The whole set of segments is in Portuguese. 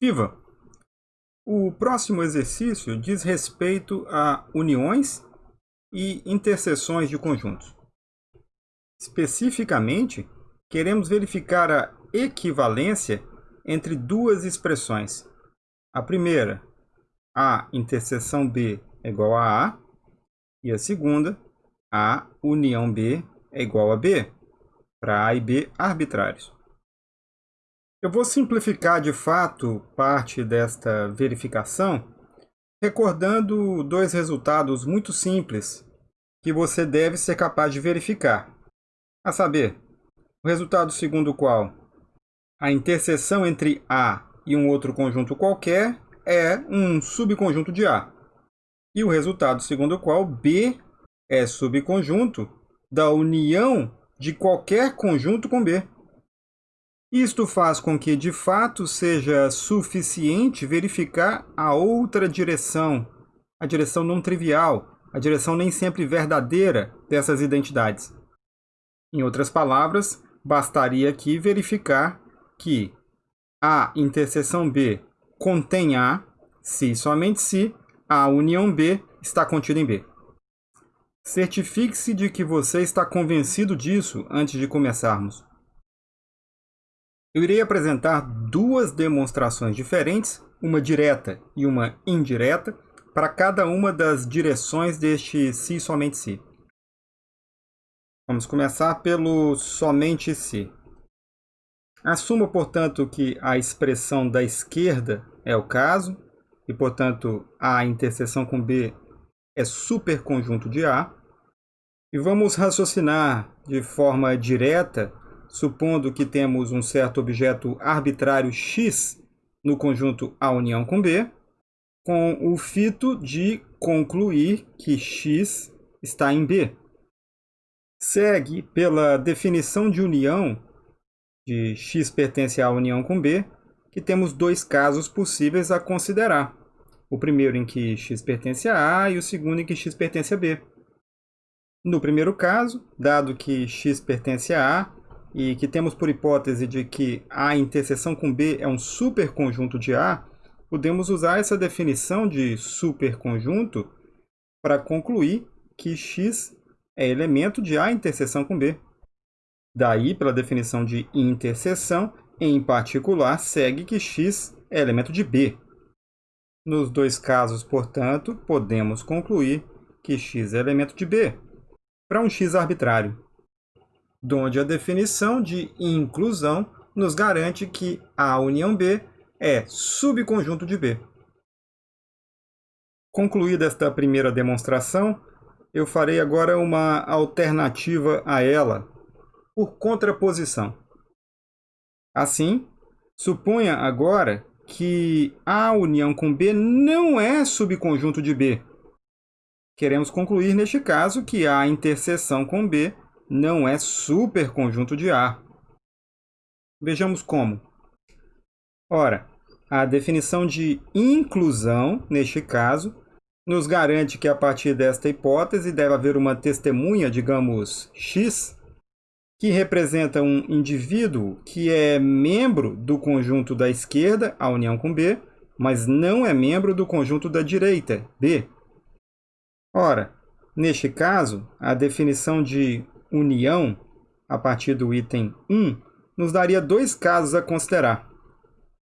Viva! O próximo exercício diz respeito a uniões e interseções de conjuntos. Especificamente, queremos verificar a equivalência entre duas expressões. A primeira, A interseção B é igual a A, e a segunda, A união B é igual a B, para A e B arbitrários. Eu vou simplificar de fato parte desta verificação, recordando dois resultados muito simples que você deve ser capaz de verificar. A saber, o resultado segundo o qual a interseção entre A e um outro conjunto qualquer é um subconjunto de A. E o resultado segundo o qual B é subconjunto da união de qualquer conjunto com B. Isto faz com que, de fato, seja suficiente verificar a outra direção, a direção não trivial, a direção nem sempre verdadeira dessas identidades. Em outras palavras, bastaria aqui verificar que A interseção B contém A, se somente se a união B está contida em B. Certifique-se de que você está convencido disso antes de começarmos. Eu irei apresentar duas demonstrações diferentes, uma direta e uma indireta, para cada uma das direções deste se somente se. Vamos começar pelo somente se. Assuma, portanto, que a expressão da esquerda é o caso, e, portanto, a interseção com B é superconjunto de A. E vamos raciocinar de forma direta supondo que temos um certo objeto arbitrário x no conjunto A união com B, com o fito de concluir que x está em B. Segue pela definição de união de x pertence à união com B, que temos dois casos possíveis a considerar. O primeiro em que x pertence a A e o segundo em que x pertence a B. No primeiro caso, dado que x pertence a A, e que temos por hipótese de que A interseção com B é um superconjunto de A, podemos usar essa definição de superconjunto para concluir que X é elemento de A interseção com B. Daí, pela definição de interseção, em particular, segue que X é elemento de B. Nos dois casos, portanto, podemos concluir que X é elemento de B, para um X arbitrário donde a definição de inclusão nos garante que A união B é subconjunto de B. Concluída esta primeira demonstração, eu farei agora uma alternativa a ela, por contraposição. Assim, suponha agora que A união com B não é subconjunto de B. Queremos concluir, neste caso, que A interseção com B não é superconjunto de A. Vejamos como. Ora, a definição de inclusão, neste caso, nos garante que a partir desta hipótese deve haver uma testemunha, digamos, X, que representa um indivíduo que é membro do conjunto da esquerda, a união com B, mas não é membro do conjunto da direita, B. Ora, neste caso, a definição de união, a partir do item 1, nos daria dois casos a considerar.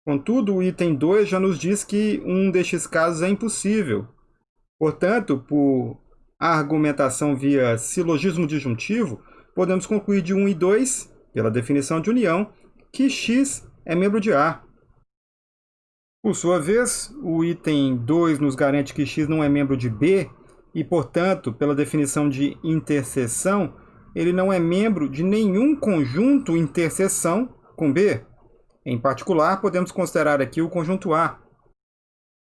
Contudo, o item 2 já nos diz que um destes casos é impossível. Portanto, por argumentação via silogismo disjuntivo, podemos concluir de 1 e 2, pela definição de união, que x é membro de A. Por sua vez, o item 2 nos garante que x não é membro de B e, portanto, pela definição de interseção, ele não é membro de nenhum conjunto interseção com B. Em particular, podemos considerar aqui o conjunto A.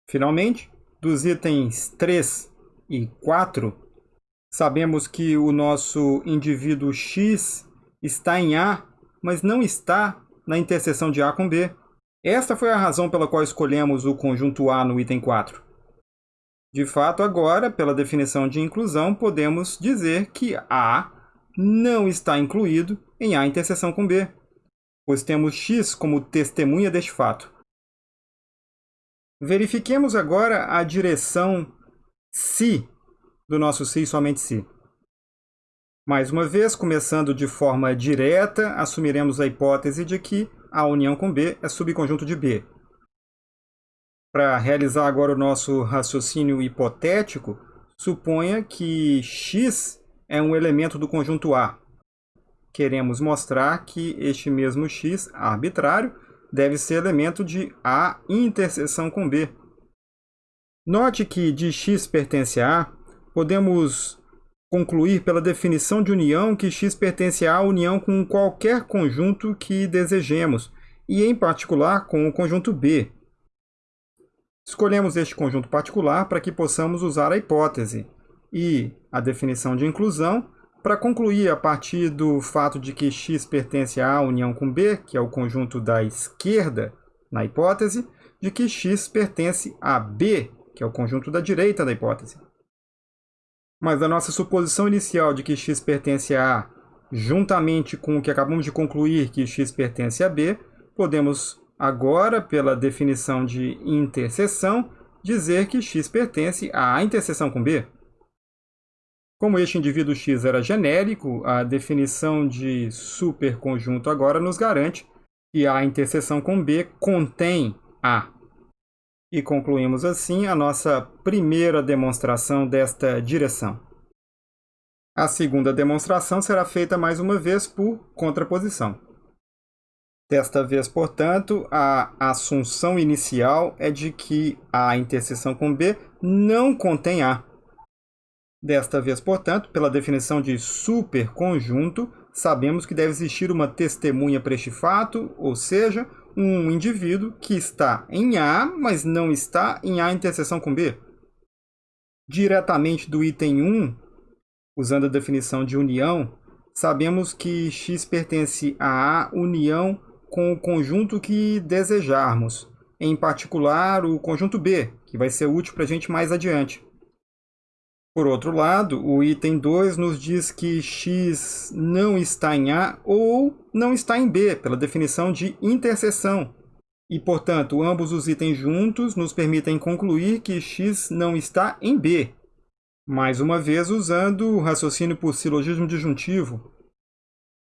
Finalmente, dos itens 3 e 4, sabemos que o nosso indivíduo X está em A, mas não está na interseção de A com B. Esta foi a razão pela qual escolhemos o conjunto A no item 4. De fato, agora, pela definição de inclusão, podemos dizer que A não está incluído em A interseção com B, pois temos X como testemunha deste fato. Verifiquemos agora a direção se do nosso se e somente se. Mais uma vez, começando de forma direta, assumiremos a hipótese de que A união com B é subconjunto de B. Para realizar agora o nosso raciocínio hipotético, suponha que x é um elemento do conjunto A. Queremos mostrar que este mesmo x arbitrário deve ser elemento de A interseção com B. Note que de x pertence a A, podemos concluir pela definição de união que x pertence à união com qualquer conjunto que desejemos, e em particular com o conjunto B. Escolhemos este conjunto particular para que possamos usar a hipótese e a definição de inclusão para concluir a partir do fato de que x pertence à união com B, que é o conjunto da esquerda na hipótese, de que x pertence a B, que é o conjunto da direita da hipótese. Mas a nossa suposição inicial de que x pertence a A, juntamente com o que acabamos de concluir que x pertence a B, podemos agora, pela definição de interseção, dizer que x pertence à interseção com B. Como este indivíduo x era genérico, a definição de superconjunto agora nos garante que a interseção com B contém A. E concluímos assim a nossa primeira demonstração desta direção. A segunda demonstração será feita mais uma vez por contraposição. Desta vez, portanto, a assunção inicial é de que a interseção com B não contém A. Desta vez, portanto, pela definição de superconjunto, sabemos que deve existir uma testemunha para este fato, ou seja, um indivíduo que está em A, mas não está em A interseção com B. Diretamente do item 1, usando a definição de união, sabemos que x pertence a A união com o conjunto que desejarmos, em particular o conjunto B, que vai ser útil para a gente mais adiante. Por outro lado, o item 2 nos diz que x não está em A ou não está em B, pela definição de interseção. E, portanto, ambos os itens juntos nos permitem concluir que x não está em B. Mais uma vez, usando o raciocínio por silogismo disjuntivo.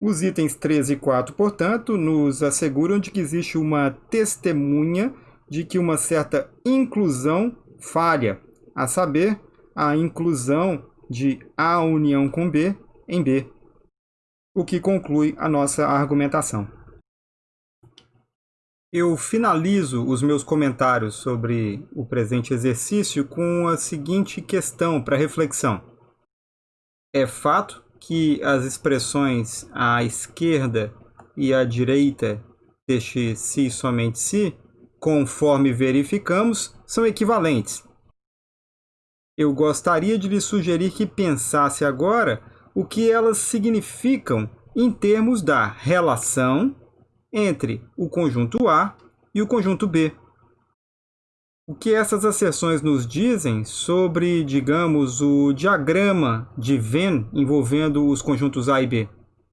Os itens 3 e 4, portanto, nos asseguram de que existe uma testemunha de que uma certa inclusão falha, a saber, a inclusão de A união com B em B, o que conclui a nossa argumentação. Eu finalizo os meus comentários sobre o presente exercício com a seguinte questão para reflexão. É fato que as expressões à esquerda e à direita deste se somente se, conforme verificamos, são equivalentes eu gostaria de lhe sugerir que pensasse agora o que elas significam em termos da relação entre o conjunto A e o conjunto B. O que essas asserções nos dizem sobre, digamos, o diagrama de Venn envolvendo os conjuntos A e B?